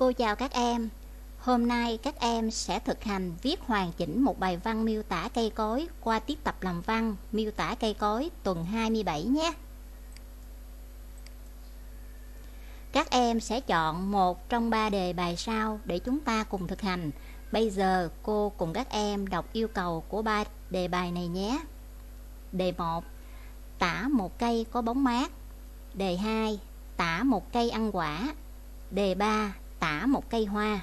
Cô chào các em. Hôm nay các em sẽ thực hành viết hoàn chỉnh một bài văn miêu tả cây cối qua tiết tập làm văn miêu tả cây cối tuần 27 nhé. Các em sẽ chọn một trong ba đề bài sau để chúng ta cùng thực hành. Bây giờ cô cùng các em đọc yêu cầu của ba đề bài này nhé. Đề 1. Tả một cây có bóng mát. Đề 2. Tả một cây ăn quả. Đề 3. Tả một cây hoa.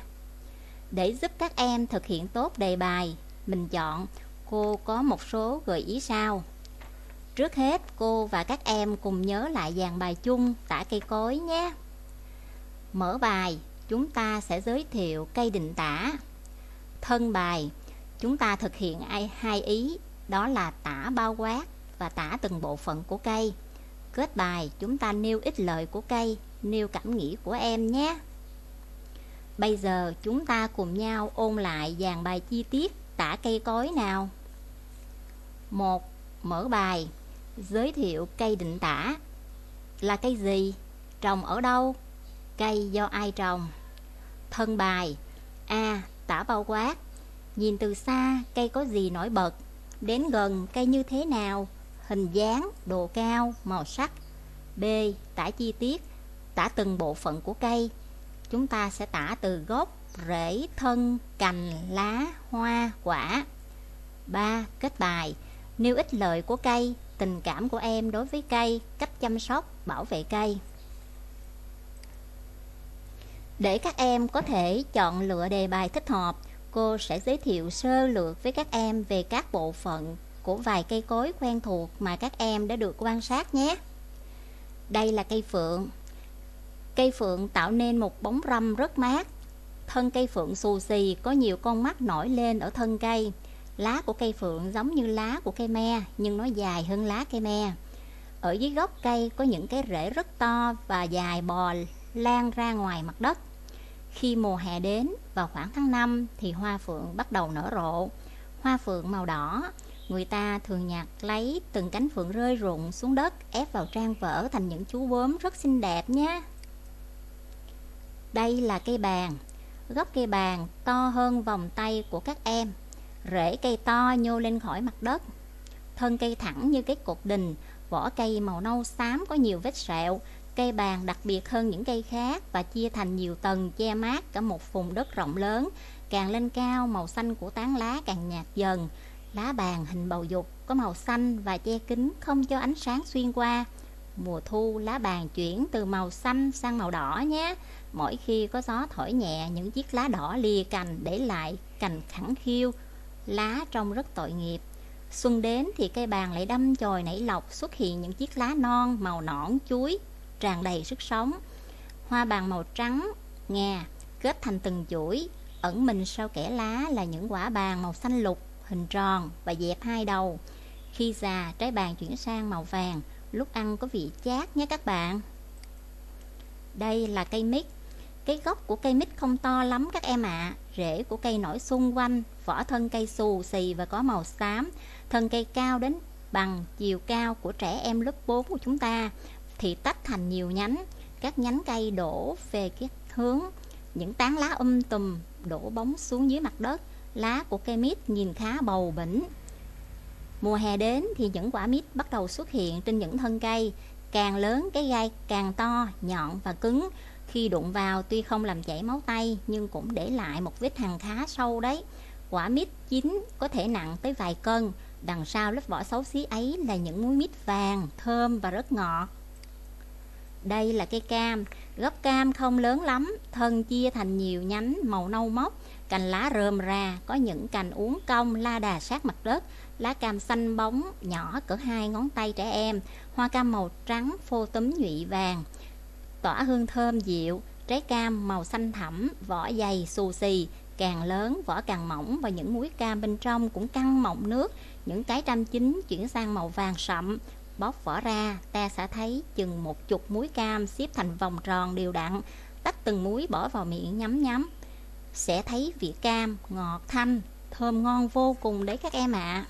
Để giúp các em thực hiện tốt đề bài, mình chọn cô có một số gợi ý sau. Trước hết, cô và các em cùng nhớ lại dàn bài chung tả cây cối nhé. Mở bài, chúng ta sẽ giới thiệu cây định tả. Thân bài, chúng ta thực hiện hai ý, đó là tả bao quát và tả từng bộ phận của cây. Kết bài, chúng ta nêu ích lợi của cây, nêu cảm nghĩ của em nhé. Bây giờ chúng ta cùng nhau ôn lại dàn bài chi tiết tả cây cối nào. một Mở bài Giới thiệu cây định tả Là cây gì? Trồng ở đâu? Cây do ai trồng? Thân bài A. Tả bao quát Nhìn từ xa cây có gì nổi bật Đến gần cây như thế nào Hình dáng, độ cao, màu sắc B. Tả chi tiết Tả từng bộ phận của cây Chúng ta sẽ tả từ gốc, rễ, thân, cành, lá, hoa, quả 3. Kết bài Nêu ích lợi của cây Tình cảm của em đối với cây Cách chăm sóc, bảo vệ cây để các em có thể chọn lựa đề bài thích hợp, cô sẽ giới thiệu sơ lược với các em về các bộ phận của vài cây cối quen thuộc mà các em đã được quan sát nhé. Đây là cây phượng. Cây phượng tạo nên một bóng râm rất mát. Thân cây phượng xù xì có nhiều con mắt nổi lên ở thân cây. Lá của cây phượng giống như lá của cây me nhưng nó dài hơn lá cây me. Ở dưới gốc cây có những cái rễ rất to và dài bò lan ra ngoài mặt đất. Khi mùa hè đến vào khoảng tháng 5 thì hoa phượng bắt đầu nở rộ. Hoa phượng màu đỏ, người ta thường nhặt lấy từng cánh phượng rơi rụng xuống đất ép vào trang vỡ thành những chú bướm rất xinh đẹp nhé. Đây là cây bàn. Gốc cây bàn to hơn vòng tay của các em. Rễ cây to nhô lên khỏi mặt đất. Thân cây thẳng như cái cột đình, vỏ cây màu nâu xám có nhiều vết sẹo, Cây bàn đặc biệt hơn những cây khác và chia thành nhiều tầng che mát cả một vùng đất rộng lớn. Càng lên cao, màu xanh của tán lá càng nhạt dần. Lá bàn hình bầu dục có màu xanh và che kín không cho ánh sáng xuyên qua. Mùa thu, lá bàn chuyển từ màu xanh sang màu đỏ nhé. Mỗi khi có gió thổi nhẹ, những chiếc lá đỏ lìa cành để lại cành khẳng khiu. Lá trông rất tội nghiệp. Xuân đến thì cây bàn lại đâm chồi nảy lọc xuất hiện những chiếc lá non màu nõn chuối tràn đầy sức sống hoa bàn màu trắng ngà kết thành từng chuỗi ẩn mình sau kẽ lá là những quả bàn màu xanh lục hình tròn và dẹp hai đầu khi già trái bàn chuyển sang màu vàng lúc ăn có vị chát nhé các bạn. Đây là cây mít. Cái gốc của cây mít không to lắm các em ạ. À. rễ của cây nổi xung quanh, vỏ thân cây xù xì và có màu xám. Thân cây cao đến bằng chiều cao của trẻ em lớp 4 của chúng ta thì tách thành nhiều nhánh. Các nhánh cây đổ về cái hướng. Những tán lá um tùm đổ bóng xuống dưới mặt đất. Lá của cây mít nhìn khá bầu bỉnh mùa hè đến thì những quả mít bắt đầu xuất hiện trên những thân cây. Càng lớn cái gai càng to, nhọn và cứng. Khi đụng vào tuy không làm chảy máu tay, nhưng cũng để lại một vết hằn khá sâu đấy. Quả mít chín có thể nặng tới vài cân. Đằng sau lớp vỏ xấu xí ấy là những múi mít vàng, thơm và rất ngọt đây là cây cam, gốc cam không lớn lắm, thân chia thành nhiều nhánh màu nâu mốc, cành lá rơm ra, có những cành uốn cong la đà sát mặt đất, lá cam xanh bóng, nhỏ cỡ hai ngón tay trẻ em, hoa cam màu trắng phô túm nhụy vàng, tỏa hương thơm dịu, trái cam màu xanh thẳm, vỏ dày xù xì, càng lớn vỏ càng mỏng và những muối cam bên trong cũng căng mọng nước, những cái trăm chín chuyển sang màu vàng sậm, Bóc vỏ ra, ta sẽ thấy chừng một chục muối cam xếp thành vòng tròn đều đặn, tách từng muối bỏ vào miệng nhắm nhắm. Sẽ thấy vị cam, ngọt thanh, thơm ngon vô cùng đấy các em ạ. À.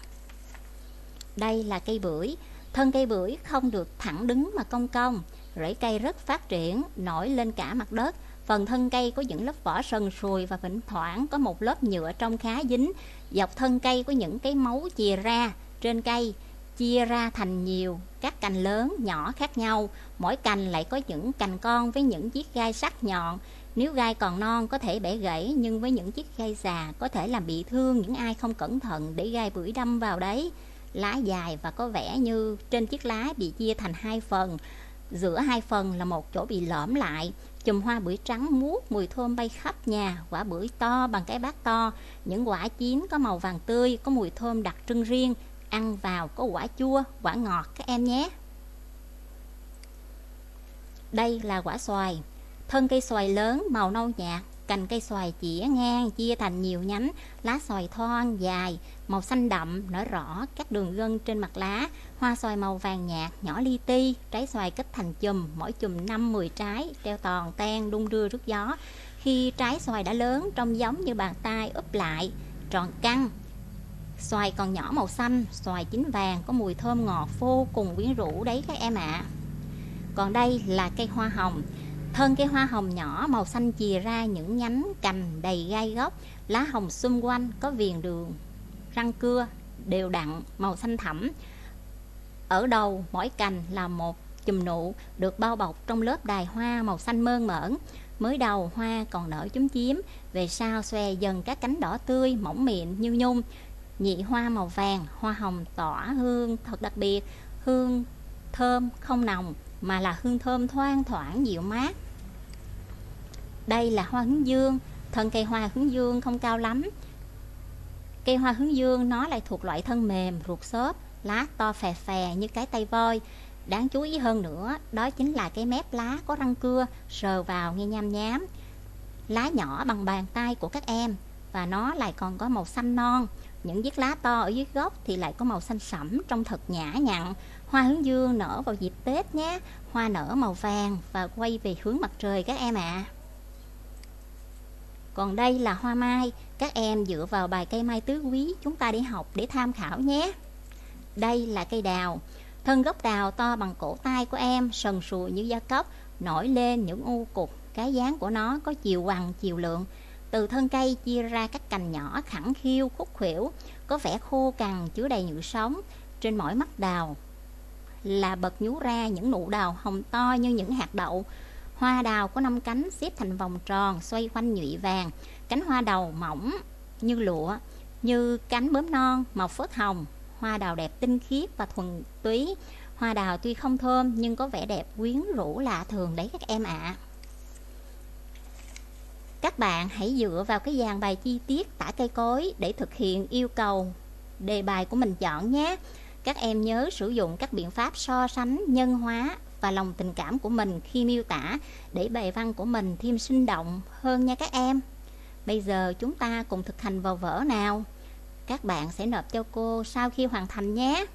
Đây là cây bưởi, thân cây bưởi không được thẳng đứng mà cong cong, rễ cây rất phát triển, nổi lên cả mặt đất, Phần thân cây có những lớp vỏ sần sùi và thỉnh thoảng có một lớp nhựa trong khá dính. Dọc thân cây có những cái máu chìa ra trên cây, chia ra thành nhiều các cành lớn, nhỏ khác nhau. Mỗi cành lại có những cành con với những chiếc gai sắc nhọn. Nếu gai còn non có thể bẻ gãy, nhưng với những chiếc gai già có thể làm bị thương những ai không cẩn thận để gai bưởi đâm vào đấy. Lá dài và có vẻ như trên chiếc lá bị chia thành hai phần. Giữa hai phần là một chỗ bị lõm lại Chùm hoa bưởi trắng muốt, mùi thơm bay khắp nhà, quả bưởi to bằng cái bát to, những quả chín có màu vàng tươi, có mùi thơm đặc trưng riêng, ăn vào có quả chua, quả ngọt các em nhé. Đây là quả xoài, thân cây xoài lớn màu nâu nhạt, cành cây xoài chĩa ngang chia thành nhiều nhánh, lá xoài thon dài, màu xanh đậm nở rõ các đường gân trên mặt lá, hoa xoài màu vàng nhạt nhỏ li ti, trái xoài kết thành chùm, mỗi chùm 5-10 trái, treo toàn ten đung đưa rước gió. Khi trái xoài đã lớn trông giống như bàn tay úp lại, tròn căng. Xoài còn nhỏ màu xanh, xoài chín vàng có mùi thơm ngọt vô cùng quyến rũ đấy các em ạ. À. Còn đây là cây hoa hồng, Thân cây hoa hồng nhỏ màu xanh chìa ra những nhánh cành đầy gai góc, lá hồng xung quanh có viền đường, răng cưa đều đặn màu xanh thẳm. Ở đầu mỗi cành là một chùm nụ được bao bọc trong lớp đài hoa màu xanh mơn mởn. Mới đầu hoa còn nở chúm chím, về sau xòe dần các cánh đỏ tươi, mỏng mịn như nhung. Nhị hoa màu vàng, hoa hồng tỏa hương thật đặc biệt, hương thơm không nồng mà là hương thơm thoang thoảng dịu mát. Đây là hoa hướng dương. Thân cây hoa hướng dương không cao lắm. Cây hoa hướng dương nó lại thuộc loại thân mềm ruột xốp lá to phè phè như cái tay voi. Đáng chú ý hơn nữa đó chính là cái mép lá có răng cưa sờ vào nghe nham nhám. Lá nhỏ bằng bàn tay của các em và nó lại còn có màu xanh non những chiếc lá to ở dưới gốc thì lại có màu xanh sẫm trông thật nhã nhặn hoa hướng dương nở vào dịp tết nhé hoa nở màu vàng và quay về hướng mặt trời các em ạ à. Còn đây là hoa mai, các em dựa vào bài cây mai tứ quý chúng ta đi học để tham khảo nhé. Đây là cây đào, thân gốc đào to bằng cổ tay của em, sần sùi như da cốc, nổi lên những u cục, cái dáng của nó có chiều bằng, chiều lượng. Từ thân cây chia ra các cành nhỏ khẳng khiu, khúc khuỷu, có vẻ khô cằn, chứa đầy nhựa sống. Trên mỗi mắt đào là bật nhú ra những nụ đào hồng to như những hạt đậu, Hoa đào có năm cánh xếp thành vòng tròn xoay quanh nhụy vàng, cánh hoa đầu mỏng như lụa, như cánh bướm non màu phớt hồng. Hoa đào đẹp tinh khiết và thuần túy. Hoa đào tuy không thơm nhưng có vẻ đẹp quyến rũ lạ thường đấy các em ạ. À. Các bạn hãy dựa vào cái dàn bài chi tiết tả cây cối để thực hiện yêu cầu đề bài của mình chọn nhé. Các em nhớ sử dụng các biện pháp so sánh, nhân hóa và lòng tình cảm của mình khi miêu tả để bài văn của mình thêm sinh động hơn nha các em. Bây giờ chúng ta cùng thực hành vào vở nào. Các bạn sẽ nộp cho cô sau khi hoàn thành nhé.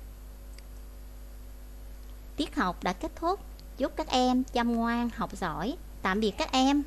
Tiết học đã kết thúc. Chúc các em chăm ngoan, học giỏi. Tạm biệt các em.